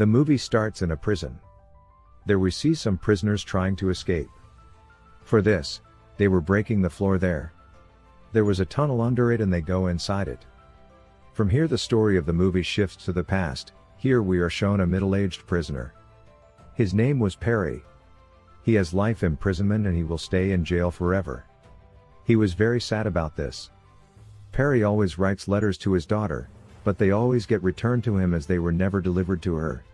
The movie starts in a prison. There we see some prisoners trying to escape. For this, they were breaking the floor there. There was a tunnel under it and they go inside it. From here the story of the movie shifts to the past, here we are shown a middle-aged prisoner. His name was Perry. He has life imprisonment and he will stay in jail forever. He was very sad about this. Perry always writes letters to his daughter, but they always get returned to him as they were never delivered to her.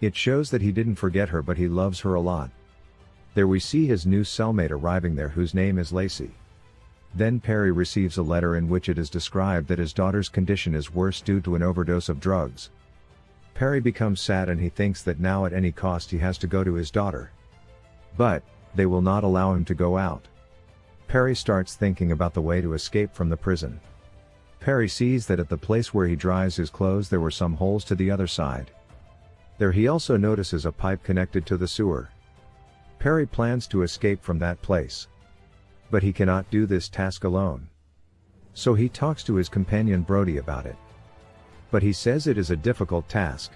It shows that he didn't forget her but he loves her a lot. There we see his new cellmate arriving there whose name is Lacey. Then Perry receives a letter in which it is described that his daughter's condition is worse due to an overdose of drugs. Perry becomes sad and he thinks that now at any cost he has to go to his daughter. But, they will not allow him to go out. Perry starts thinking about the way to escape from the prison. Perry sees that at the place where he dries his clothes there were some holes to the other side. There he also notices a pipe connected to the sewer. Perry plans to escape from that place. But he cannot do this task alone. So he talks to his companion Brody about it. But he says it is a difficult task.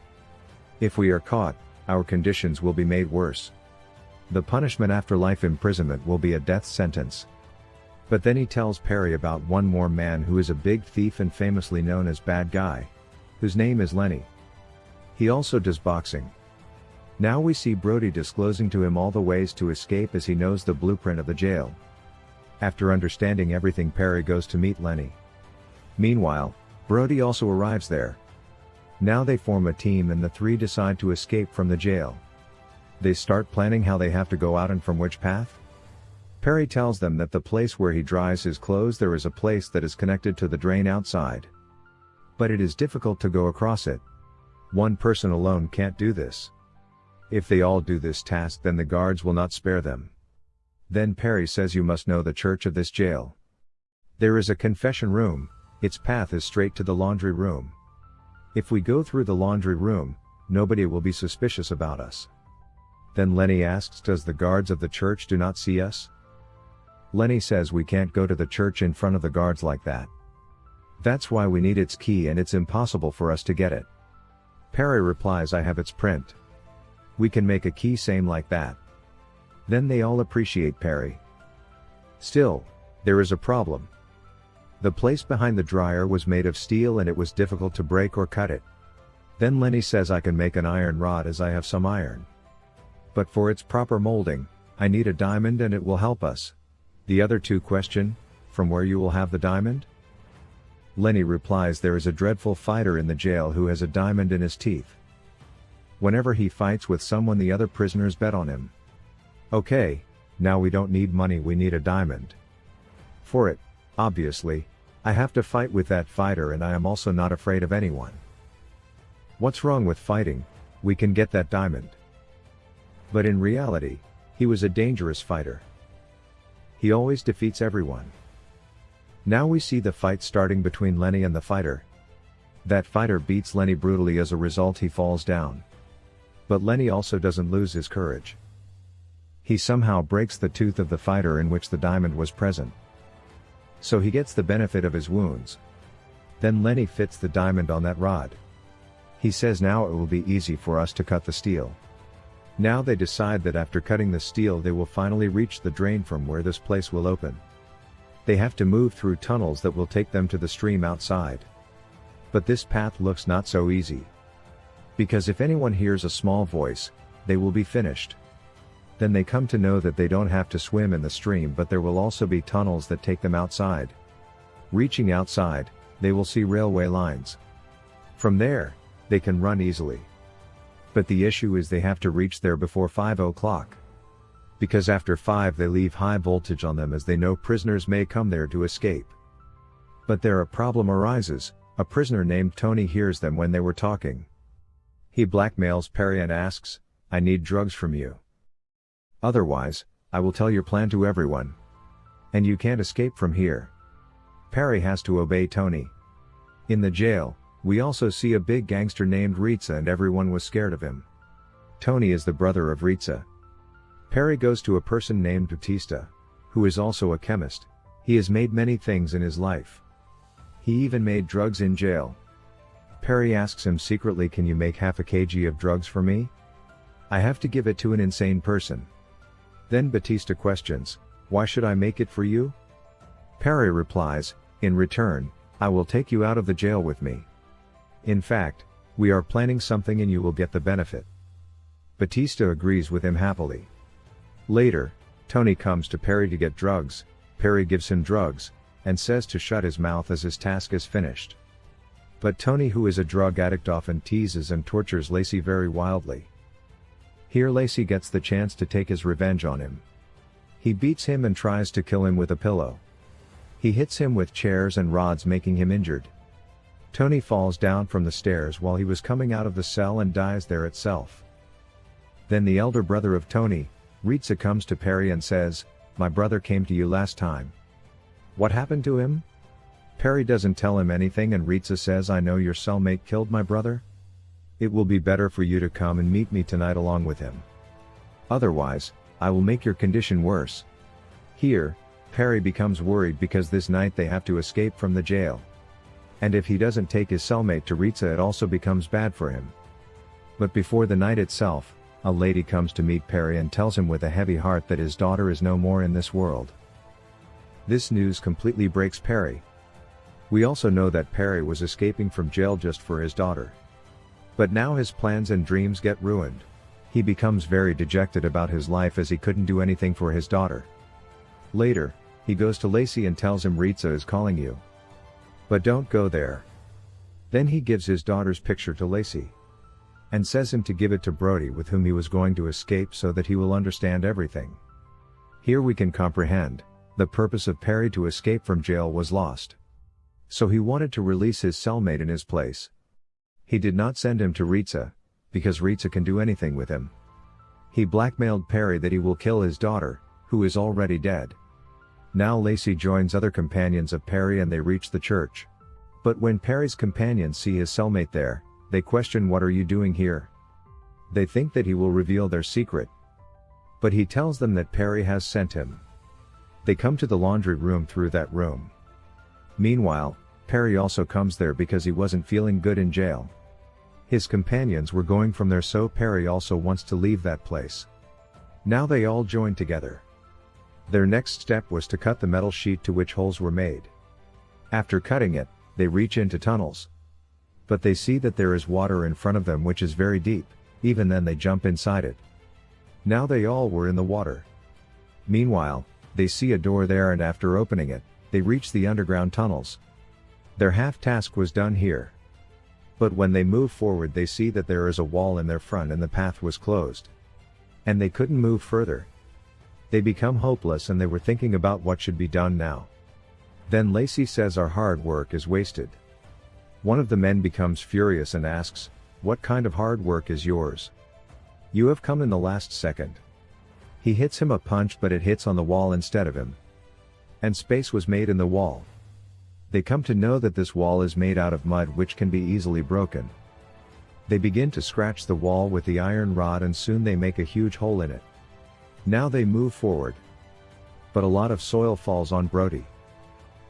If we are caught, our conditions will be made worse. The punishment after life imprisonment will be a death sentence. But then he tells Perry about one more man who is a big thief and famously known as Bad Guy. Whose name is Lenny. He also does boxing. Now we see Brody disclosing to him all the ways to escape as he knows the blueprint of the jail. After understanding everything Perry goes to meet Lenny. Meanwhile, Brody also arrives there. Now they form a team and the three decide to escape from the jail. They start planning how they have to go out and from which path? Perry tells them that the place where he dries his clothes there is a place that is connected to the drain outside. But it is difficult to go across it. One person alone can't do this. If they all do this task then the guards will not spare them. Then Perry says you must know the church of this jail. There is a confession room, its path is straight to the laundry room. If we go through the laundry room, nobody will be suspicious about us. Then Lenny asks does the guards of the church do not see us? Lenny says we can't go to the church in front of the guards like that. That's why we need its key and it's impossible for us to get it. Perry replies I have its print. We can make a key same like that. Then they all appreciate Perry. Still, there is a problem. The place behind the dryer was made of steel and it was difficult to break or cut it. Then Lenny says I can make an iron rod as I have some iron. But for its proper molding, I need a diamond and it will help us. The other two question, from where you will have the diamond? Lenny replies there is a dreadful fighter in the jail who has a diamond in his teeth. Whenever he fights with someone the other prisoners bet on him. Okay, now we don't need money we need a diamond. For it, obviously, I have to fight with that fighter and I am also not afraid of anyone. What's wrong with fighting, we can get that diamond. But in reality, he was a dangerous fighter. He always defeats everyone. Now we see the fight starting between Lenny and the fighter. That fighter beats Lenny brutally as a result he falls down. But Lenny also doesn't lose his courage. He somehow breaks the tooth of the fighter in which the diamond was present. So he gets the benefit of his wounds. Then Lenny fits the diamond on that rod. He says now it will be easy for us to cut the steel. Now they decide that after cutting the steel they will finally reach the drain from where this place will open. They have to move through tunnels that will take them to the stream outside. But this path looks not so easy. Because if anyone hears a small voice, they will be finished. Then they come to know that they don't have to swim in the stream but there will also be tunnels that take them outside. Reaching outside, they will see railway lines. From there, they can run easily. But the issue is they have to reach there before 5 o'clock. Because after 5 they leave high voltage on them as they know prisoners may come there to escape. But there a problem arises, a prisoner named Tony hears them when they were talking. He blackmails Perry and asks, I need drugs from you. Otherwise, I will tell your plan to everyone. And you can't escape from here. Perry has to obey Tony. In the jail, we also see a big gangster named Ritza and everyone was scared of him. Tony is the brother of Ritza. Perry goes to a person named Batista, who is also a chemist. He has made many things in his life. He even made drugs in jail. Perry asks him secretly can you make half a kg of drugs for me? I have to give it to an insane person. Then Batista questions, why should I make it for you? Perry replies, in return, I will take you out of the jail with me. In fact, we are planning something and you will get the benefit. Batista agrees with him happily. Later, Tony comes to Perry to get drugs, Perry gives him drugs, and says to shut his mouth as his task is finished. But Tony who is a drug addict often teases and tortures Lacey very wildly. Here Lacey gets the chance to take his revenge on him. He beats him and tries to kill him with a pillow. He hits him with chairs and rods making him injured. Tony falls down from the stairs while he was coming out of the cell and dies there itself. Then the elder brother of Tony, Ritza comes to Perry and says, My brother came to you last time. What happened to him? Perry doesn't tell him anything and Ritza says I know your cellmate killed my brother? It will be better for you to come and meet me tonight along with him. Otherwise, I will make your condition worse. Here, Perry becomes worried because this night they have to escape from the jail. And if he doesn't take his cellmate to Ritza it also becomes bad for him. But before the night itself, a lady comes to meet Perry and tells him with a heavy heart that his daughter is no more in this world. This news completely breaks Perry. We also know that Perry was escaping from jail just for his daughter. But now his plans and dreams get ruined. He becomes very dejected about his life as he couldn't do anything for his daughter. Later, he goes to Lacey and tells him Ritza is calling you. But don't go there. Then he gives his daughter's picture to Lacey. And says him to give it to Brody with whom he was going to escape so that he will understand everything. Here we can comprehend, the purpose of Perry to escape from jail was lost. So he wanted to release his cellmate in his place. He did not send him to Ritza, because Ritza can do anything with him. He blackmailed Perry that he will kill his daughter, who is already dead. Now Lacey joins other companions of Perry and they reach the church. But when Perry's companions see his cellmate there, they question what are you doing here? They think that he will reveal their secret. But he tells them that Perry has sent him. They come to the laundry room through that room. Meanwhile, Perry also comes there because he wasn't feeling good in jail. His companions were going from there so Perry also wants to leave that place. Now they all join together. Their next step was to cut the metal sheet to which holes were made. After cutting it, they reach into tunnels. But they see that there is water in front of them which is very deep, even then they jump inside it. Now they all were in the water. Meanwhile, they see a door there and after opening it, they reach the underground tunnels. Their half task was done here. But when they move forward they see that there is a wall in their front and the path was closed. And they couldn't move further. They become hopeless and they were thinking about what should be done now. Then Lacey says our hard work is wasted. One of the men becomes furious and asks, what kind of hard work is yours? You have come in the last second. He hits him a punch but it hits on the wall instead of him. And space was made in the wall. They come to know that this wall is made out of mud which can be easily broken. They begin to scratch the wall with the iron rod and soon they make a huge hole in it. Now they move forward. But a lot of soil falls on Brody.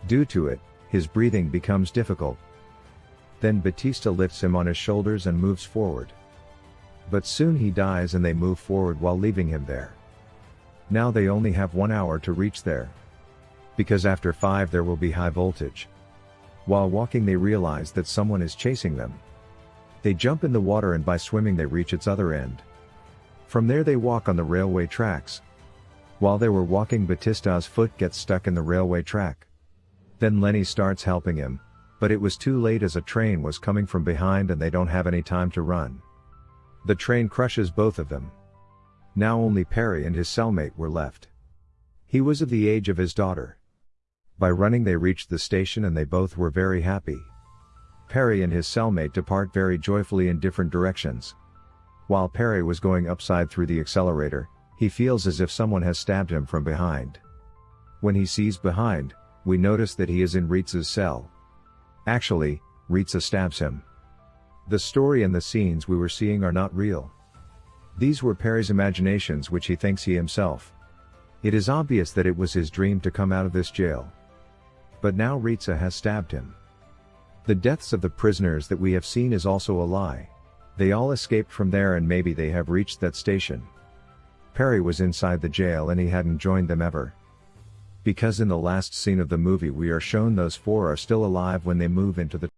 Due to it, his breathing becomes difficult. Then Batista lifts him on his shoulders and moves forward. But soon he dies and they move forward while leaving him there. Now they only have one hour to reach there because after 5 there will be high voltage. While walking they realize that someone is chasing them. They jump in the water and by swimming they reach its other end. From there they walk on the railway tracks. While they were walking Batista's foot gets stuck in the railway track. Then Lenny starts helping him, but it was too late as a train was coming from behind and they don't have any time to run. The train crushes both of them. Now only Perry and his cellmate were left. He was of the age of his daughter. By running they reached the station and they both were very happy. Perry and his cellmate depart very joyfully in different directions. While Perry was going upside through the accelerator, he feels as if someone has stabbed him from behind. When he sees behind, we notice that he is in Ritza's cell. Actually, Ritza stabs him. The story and the scenes we were seeing are not real. These were Perry's imaginations which he thinks he himself. It is obvious that it was his dream to come out of this jail. But now Ritza has stabbed him. The deaths of the prisoners that we have seen is also a lie. They all escaped from there and maybe they have reached that station. Perry was inside the jail and he hadn't joined them ever. Because in the last scene of the movie we are shown those four are still alive when they move into the